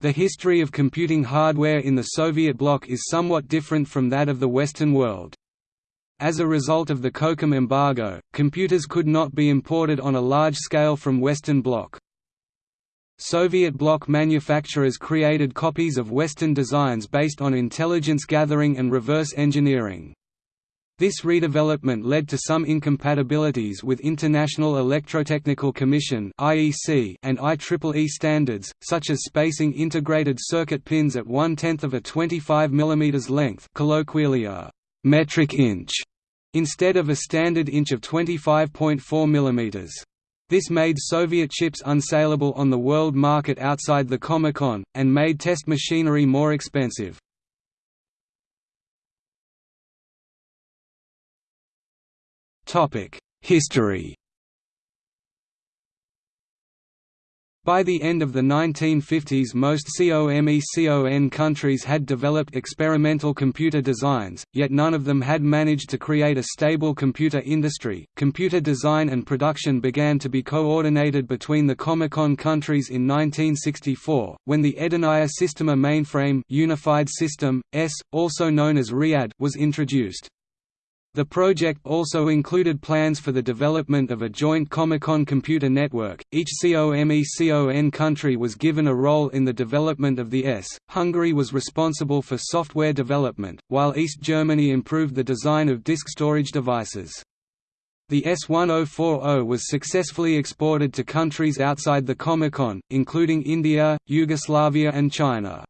The history of computing hardware in the Soviet bloc is somewhat different from that of the Western world. As a result of the COCOM embargo, computers could not be imported on a large scale from Western Bloc. Soviet bloc manufacturers created copies of Western designs based on intelligence gathering and reverse engineering. This redevelopment led to some incompatibilities with International Electrotechnical Commission and IEEE standards, such as spacing integrated circuit pins at one-tenth of a 25 mm length, colloquially a metric inch, instead of a standard inch of 25.4 mm. This made Soviet chips unsaleable on the world market outside the Comecon, and made test machinery more expensive. History By the end of the 1950s most COMECON countries had developed experimental computer designs, yet none of them had managed to create a stable computer industry. Computer design and production began to be coordinated between the Comecon countries in 1964, when the Edeniya Sistema mainframe Unified System, ES, also known as RIAD was introduced. The project also included plans for the development of a joint Comecon computer network. Each COMECON country was given a role in the development of the ES. Hungary was responsible for software development, while East Germany improved the design of disk storage devices. The S1040 was successfully exported to countries outside the Comecon, including India, Yugoslavia and China.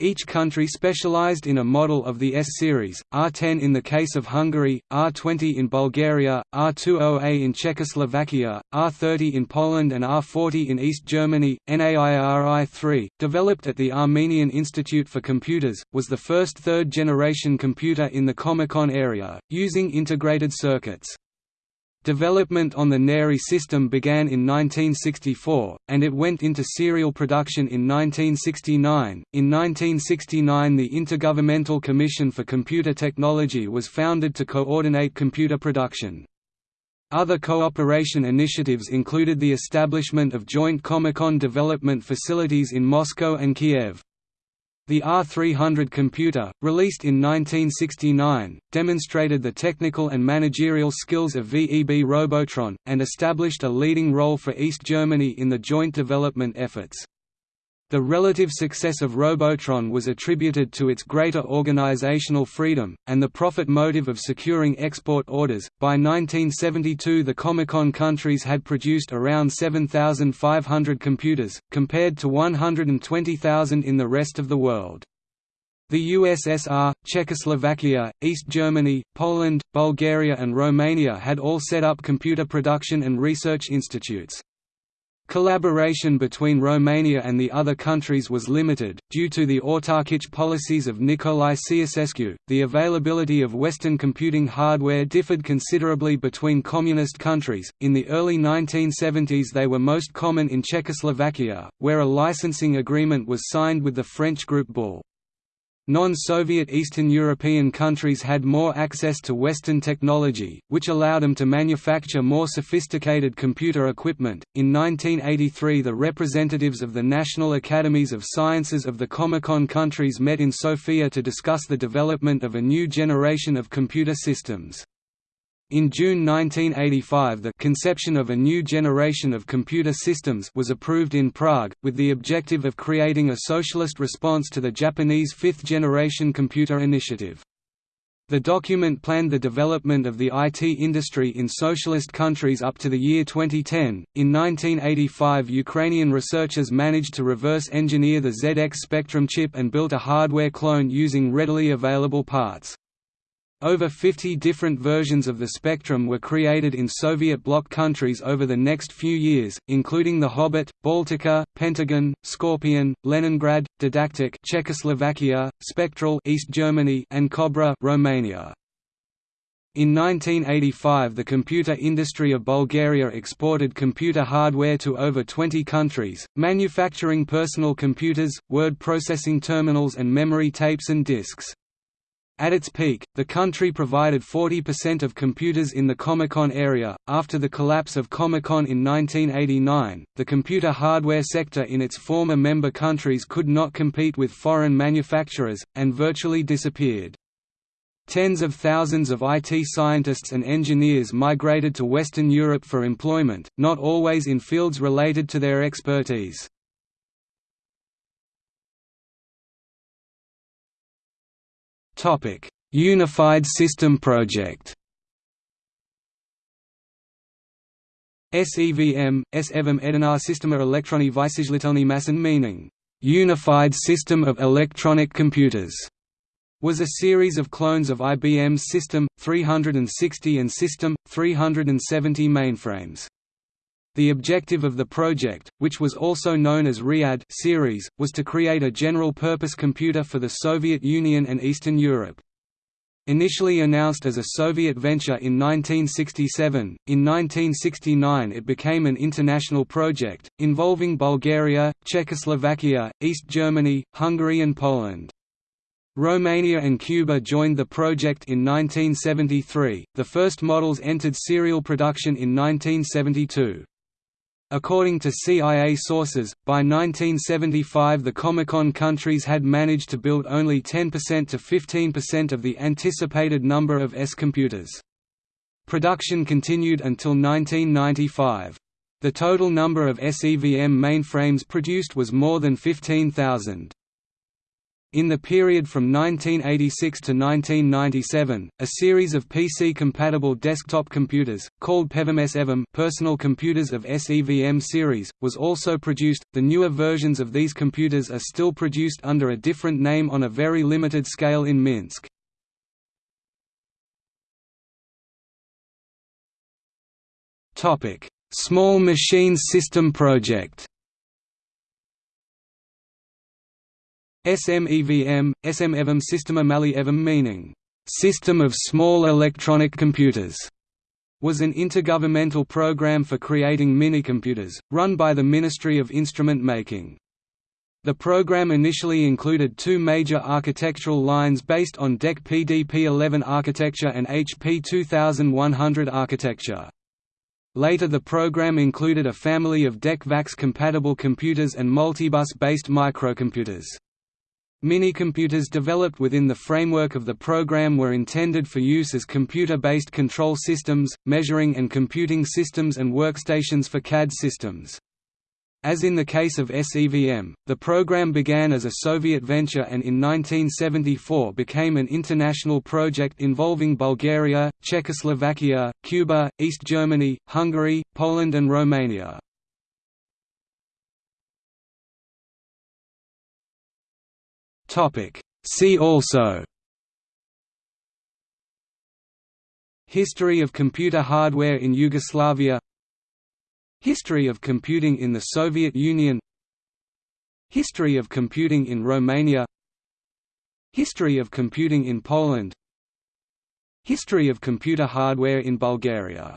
Each country specialized in a model of the S-series, R10 in the case of Hungary, R20 in Bulgaria, R20A in Czechoslovakia, R30 in Poland and R40 in East Germany. NAIRI-3, developed at the Armenian Institute for Computers, was the first third-generation computer in the Comecon area, using integrated circuits. Development on the NAIRI system began in 1964, and it went into serial production in 1969. In 1969, the Intergovernmental Commission for Computer Technology was founded to coordinate computer production. Other cooperation initiatives included the establishment of joint Comecon development facilities in Moscow and Kiev. The R300 computer, released in 1969, demonstrated the technical and managerial skills of VEB Robotron, and established a leading role for East Germany in the joint development efforts. The relative success of Robotron was attributed to its greater organizational freedom, and the profit motive of securing export orders. By 1972, the Comecon countries had produced around 7,500 computers, compared to 120,000 in the rest of the world. The USSR, Czechoslovakia, East Germany, Poland, Bulgaria, and Romania had all set up computer production and research institutes. Collaboration between Romania and the other countries was limited, due to the autarkic policies of Nicolae Ceausescu. The availability of Western computing hardware differed considerably between communist countries. In the early 1970s, they were most common in Czechoslovakia, where a licensing agreement was signed with the French group Bull. Non-Soviet Eastern European countries had more access to Western technology, which allowed them to manufacture more sophisticated computer equipment. In 1983, the representatives of the National Academies of Sciences of the Comecon countries met in Sofia to discuss the development of a new generation of computer systems. In June 1985 the conception of a new generation of computer systems was approved in Prague, with the objective of creating a socialist response to the Japanese fifth-generation computer initiative. The document planned the development of the IT industry in socialist countries up to the year 2010. In 1985, Ukrainian researchers managed to reverse engineer the ZX Spectrum chip and built a hardware clone using readily available parts. Over 50 different versions of the Spectrum were created in Soviet bloc countries over the next few years, including the Hobbit, Baltika, Pentagon, Scorpion, Leningrad, Didaktik Czechoslovakia, Spectral East Germany and Cobra Romania. In 1985 the computer industry of Bulgaria exported computer hardware to over 20 countries, manufacturing personal computers, word processing terminals and memory tapes and disks. At its peak, the country provided 40% of computers in the Comecon area. After the collapse of Comecon in 1989, the computer hardware sector in its former member countries could not compete with foreign manufacturers, and virtually disappeared. Tens of thousands of IT scientists and engineers migrated to Western Europe for employment, not always in fields related to their expertise. Topic: Unified System Project. SEVM, SEVM Edinar Systema Elektroni Vysijlitelny Massen meaning, Unified System of Electronic Computers, was a series of clones of IBM's System 360 and System 370 mainframes. The objective of the project, which was also known as RIAD series, was to create a general-purpose computer for the Soviet Union and Eastern Europe. Initially announced as a Soviet venture in 1967, in 1969 it became an international project, involving Bulgaria, Czechoslovakia, East Germany, Hungary and Poland. Romania and Cuba joined the project in 1973, the first models entered serial production in 1972. According to CIA sources, by 1975 the Comecon countries had managed to build only 10% to 15% of the anticipated number of ES computers. Production continued until 1995. The total number of SEVM mainframes produced was more than 15,000. In the period from 1986 to 1997, a series of PC-compatible desktop computers, called PEVM-SEVM personal computers of SEVM series, was also produced. The newer versions of these computers are still produced under a different name on a very limited scale in Minsk. Small Machines System Project. SMEVM, SMEVM Systema Mali Evm meaning, "...system of small electronic computers", was an intergovernmental program for creating minicomputers, run by the Ministry of Instrument Making. The program initially included two major architectural lines based on DEC PDP-11 architecture and HP 2100 architecture. Later the program included a family of DEC VAX-compatible computers and multibus-based microcomputers. Minicomputers developed within the framework of the program were intended for use as computer-based control systems, measuring and computing systems and workstations for CAD systems. As in the case of SEVM, the program began as a Soviet venture and in 1974 became an international project involving Bulgaria, Czechoslovakia, Cuba, East Germany, Hungary, Poland and Romania. Topic. See also. History of computer hardware in Yugoslavia. History of computing in the Soviet Union. History of computing in Romania. History of computing in Poland. History of computer hardware in Bulgaria